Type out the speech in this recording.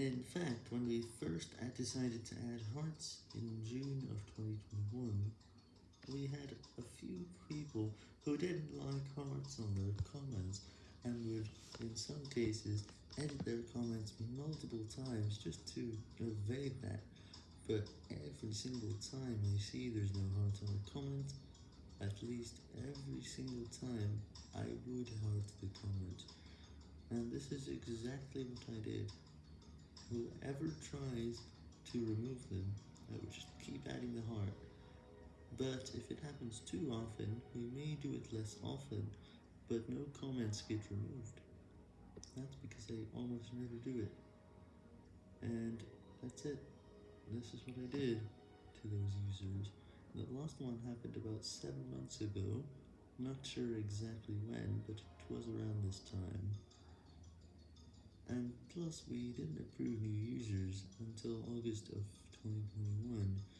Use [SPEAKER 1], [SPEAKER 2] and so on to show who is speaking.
[SPEAKER 1] In fact, when we first decided to add hearts in June of 2021, we had a few people who didn't like hearts on their comments, and would, in some cases, edit their comments multiple times just to evade that, but every single time I see there's no heart on a comment, at least every single time, I would heart the comment, and this is exactly what I did. Whoever tries to remove them, I would just keep adding the heart, but if it happens too often, we may do it less often, but no comments get removed. That's because I almost never do it. And that's it. This is what I did to those users. The last one happened about 7 months ago, not sure exactly when, but it was around this time. Plus we didn't approve new users until August of 2021.